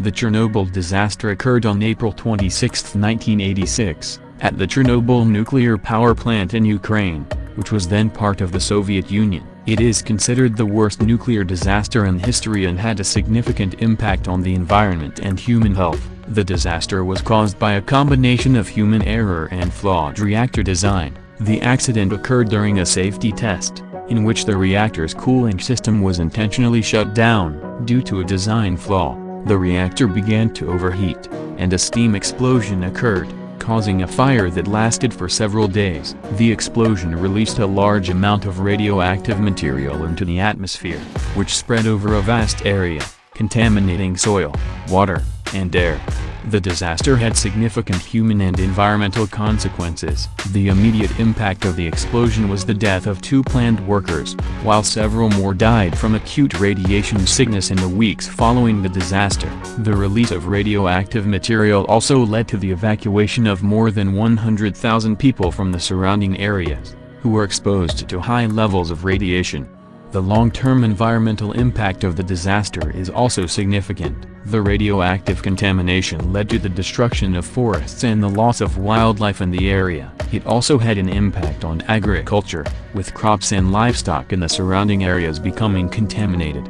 The Chernobyl disaster occurred on April 26, 1986, at the Chernobyl nuclear power plant in Ukraine, which was then part of the Soviet Union. It is considered the worst nuclear disaster in history and had a significant impact on the environment and human health. The disaster was caused by a combination of human error and flawed reactor design. The accident occurred during a safety test, in which the reactor's cooling system was intentionally shut down, due to a design flaw. The reactor began to overheat, and a steam explosion occurred, causing a fire that lasted for several days. The explosion released a large amount of radioactive material into the atmosphere, which spread over a vast area, contaminating soil, water, and air. The disaster had significant human and environmental consequences. The immediate impact of the explosion was the death of two planned workers, while several more died from acute radiation sickness in the weeks following the disaster. The release of radioactive material also led to the evacuation of more than 100,000 people from the surrounding areas, who were exposed to high levels of radiation. The long-term environmental impact of the disaster is also significant. The radioactive contamination led to the destruction of forests and the loss of wildlife in the area. It also had an impact on agriculture, with crops and livestock in the surrounding areas becoming contaminated.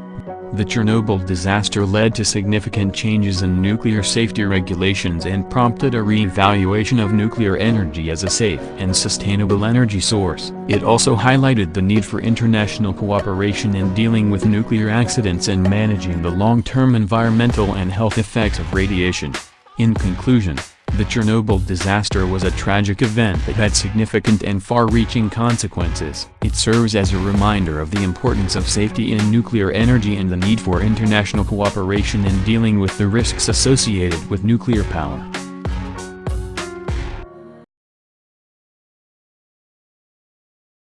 The Chernobyl disaster led to significant changes in nuclear safety regulations and prompted a re-evaluation of nuclear energy as a safe and sustainable energy source. It also highlighted the need for international cooperation in dealing with nuclear accidents and managing the long-term environmental and health effects of radiation. In conclusion, the Chernobyl disaster was a tragic event that had significant and far-reaching consequences. It serves as a reminder of the importance of safety in nuclear energy and the need for international cooperation in dealing with the risks associated with nuclear power.